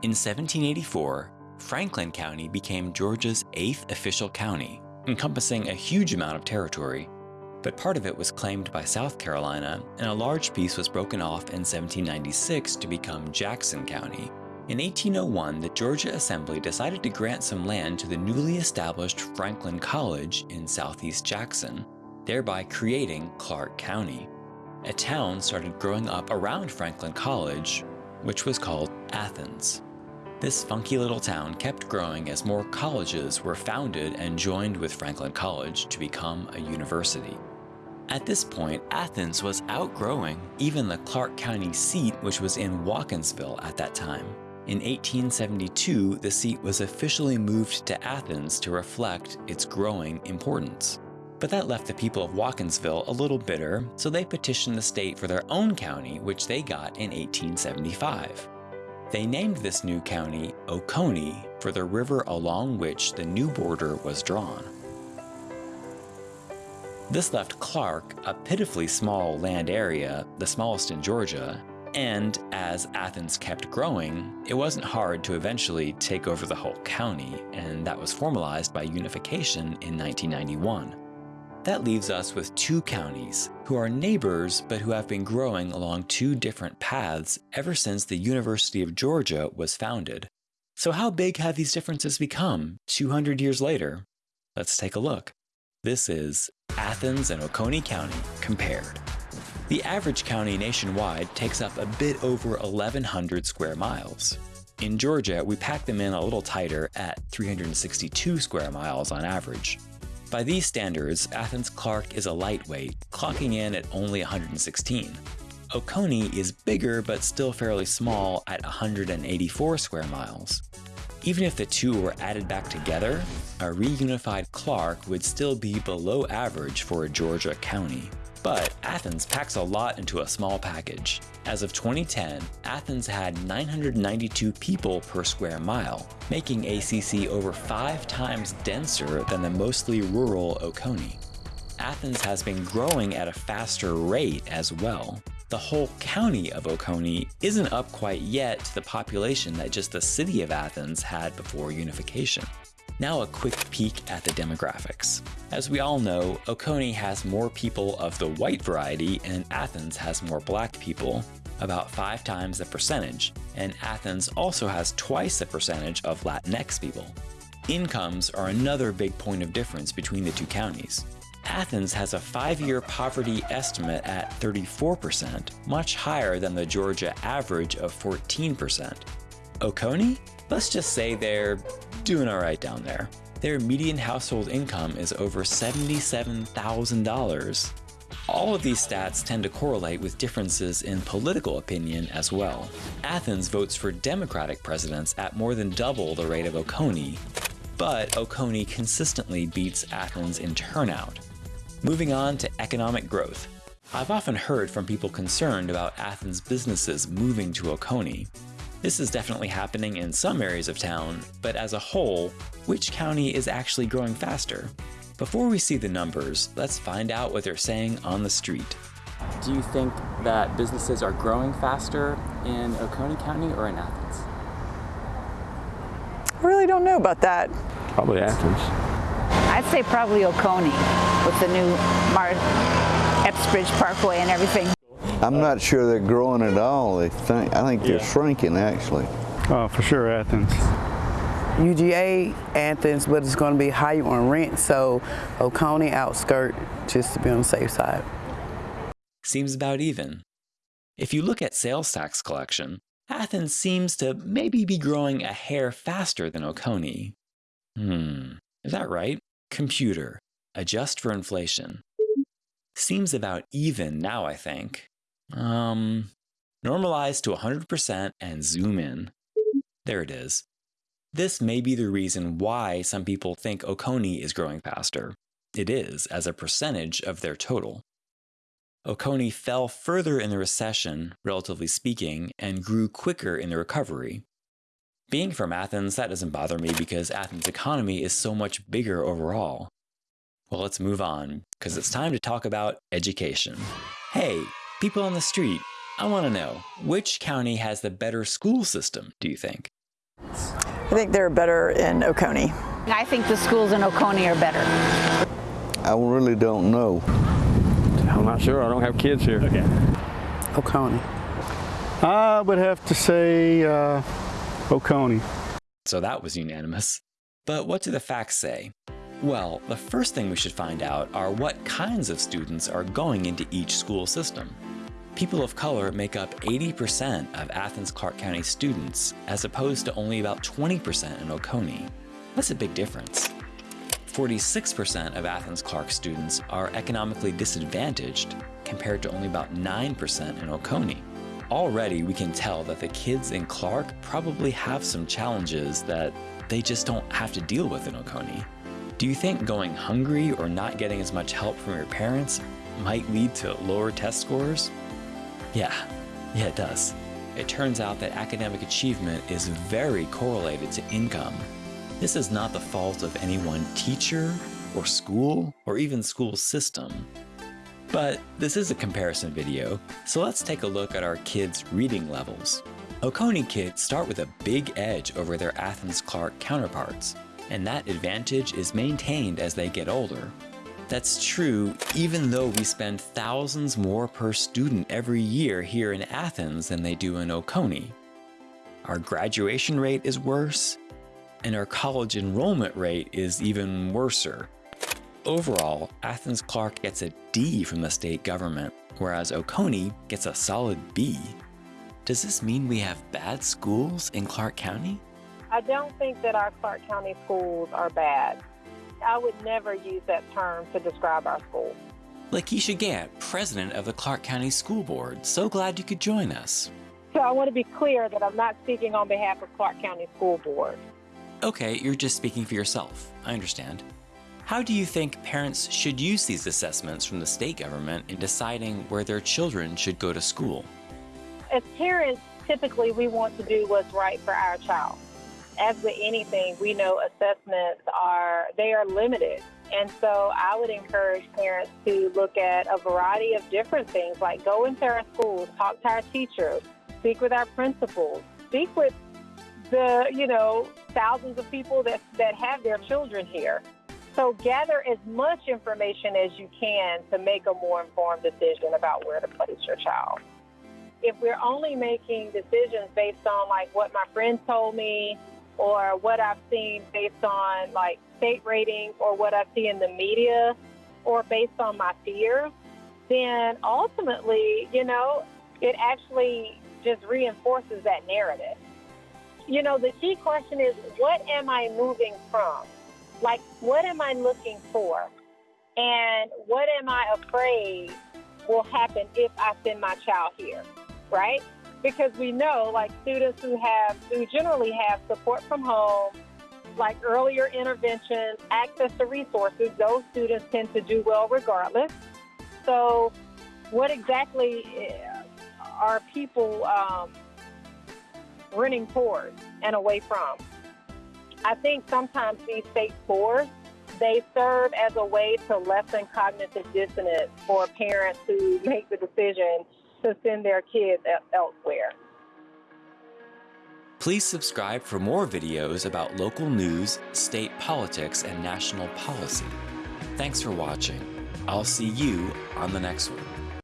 In 1784, Franklin County became Georgia's eighth official county, encompassing a huge amount of territory. But part of it was claimed by South Carolina, and a large piece was broken off in 1796 to become Jackson County. In 1801, the Georgia Assembly decided to grant some land to the newly established Franklin College in southeast Jackson, thereby creating Clarke County. A town started growing up around Franklin College, which was called Athens. This funky little town kept growing as more colleges were founded and joined with Franklin College to become a university. At this point, Athens was outgrowing even the Clarke County seat which was in Watkinsville at that time. In 1872, the seat was officially moved to Athens to reflect its growing importance. But that left the people of Watkinsville a little bitter, so they petitioned the state for their own county, which they got in 1875. They named this new county Oconee for the river along which the new border was drawn. This left Clarke a pitifully small land area, the smallest in Georgia, and as Athens kept growing, it wasn't hard to eventually take over the whole county, and that was formalized by unification in 1991. That leaves us with two counties, who are neighbors but who have been growing along two different paths ever since the University of Georgia was founded. So how big have these differences become 200 years later? Let's take a look. This is Athens and Oconee County compared. The average county nationwide takes up a bit over 1,100 square miles. In Georgia, we pack them in a little tighter at 362 square miles on average. By these standards, Athens Clarke is a lightweight, clocking in at only 116. Oconee is bigger but still fairly small at 184 square miles. Even if the two were added back together, a reunified Clarke would still be below average for a Georgia county. But Athens packs a lot into a small package. As of 2010, Athens had 992 people per square mile, making ACC over five times denser than the mostly rural Oconee. Athens has been growing at a faster rate as well. The whole county of Oconee isn't up quite yet to the population that just the city of Athens had before unification. Now a quick peek at the demographics. As we all know, Oconee has more people of the white variety and Athens has more black people, about five times the percentage, and Athens also has twice the percentage of Latinx people. Incomes are another big point of difference between the two counties. Athens has a five-year poverty estimate at 34%, much higher than the Georgia average of 14%. Oconee? Let's just say they're doing alright down there. Their median household income is over $77,000. All of these stats tend to correlate with differences in political opinion as well. Athens votes for Democratic presidents at more than double the rate of Oconee, but Oconee consistently beats Athens in turnout. Moving on to economic growth. I've often heard from people concerned about Athens businesses moving to Oconee. This is definitely happening in some areas of town, but as a whole, which county is actually growing faster? Before we see the numbers, let's find out what they're saying on the street. Do you think that businesses are growing faster in Oconee County or in Athens? I really don't know about that. Probably Athens. I'd say probably Oconee with the new Mar Epps Bridge Parkway and everything. I'm not sure they're growing at all. They think, I think they're shrinking actually. Oh, for sure Athens. UGA, Athens, but it's going to be higher on rent, so Oconee outskirt just to be on the safe side. Seems about even. If you look at sales tax collection, Athens seems to maybe be growing a hair faster than Oconee. Hmm, is that right? Computer, adjust for inflation. Seems about even now, I think. Um, normalize to 100% and zoom in. There it is. This may be the reason why some people think Oconee is growing faster. It is, as a percentage of their total. Oconee fell further in the recession, relatively speaking, and grew quicker in the recovery. Being from Athens, that doesn't bother me because Athens' economy is so much bigger overall. Well, let's move on, because it's time to talk about education. Hey, people on the street, I want to know, which county has the better school system, do you think? I think they're better in Oconee. I think the schools in Oconee are better. I really don't know. I'm not sure. I don't have kids here. Okay. Oconee. I would have to say uh, Oconee. So that was unanimous. But what do the facts say? Well, the first thing we should find out are what kinds of students are going into each school system. People of color make up 80% of Athens Clarke County students, as opposed to only about 20% in Oconee. That's a big difference. 46% of Athens Clarke students are economically disadvantaged, compared to only about 9% in Oconee. Already, we can tell that the kids in Clarke probably have some challenges that they just don't have to deal with in Oconee. Do you think going hungry or not getting as much help from your parents might lead to lower test scores? Yeah, yeah, it does. It turns out that academic achievement is very correlated to income. This is not the fault of any one teacher, or school, or even school system. But this is a comparison video, so let's take a look at our kids' reading levels. Oconee kids start with a big edge over their Athens Clarke counterparts, and that advantage is maintained as they get older. That's true even though we spend thousands more per student every year here in Athens than they do in Oconee. Our graduation rate is worse, and our college enrollment rate is even worser. Overall, Athens Clarke gets a D from the state government, whereas Oconee gets a solid B. Does this mean we have bad schools in Clarke County? I don't think that our Clarke County schools are bad. I would never use that term to describe our school. LaKeisha Gantt, president of the Clarke County School Board. So glad you could join us. So I want to be clear that I'm not speaking on behalf of Clarke County School Board. Okay, you're just speaking for yourself. I understand. How do you think parents should use these assessments from the state government in deciding where their children should go to school? As parents, typically we want to do what's right for our child. As with anything, we know assessments are they are limited. And so I would encourage parents to look at a variety of different things like go into our schools, talk to our teachers, speak with our principals, speak with the, you know, thousands of people that, that have their children here. So gather as much information as you can to make a more informed decision about where to place your child. If we're only making decisions based on like what my friend told me or what I've seen based on like state ratings or what I see in the media or based on my fears, then ultimately, you know, it actually just reinforces that narrative. You know, the key question is what am I moving from? Like, what am I looking for? And what am I afraid will happen if I send my child here, right? Because we know, like, students who have, who generally have support from home, like earlier interventions, access to resources, those students tend to do well regardless. So, what exactly eh, are people um, running towards and away from? I think sometimes these state scores they serve as a way to lessen cognitive dissonance for parents who make the decision to send their kids elsewhere. Please subscribe for more videos about local news, state politics, and national policy. Thanks for watching. I'll see you on the next one.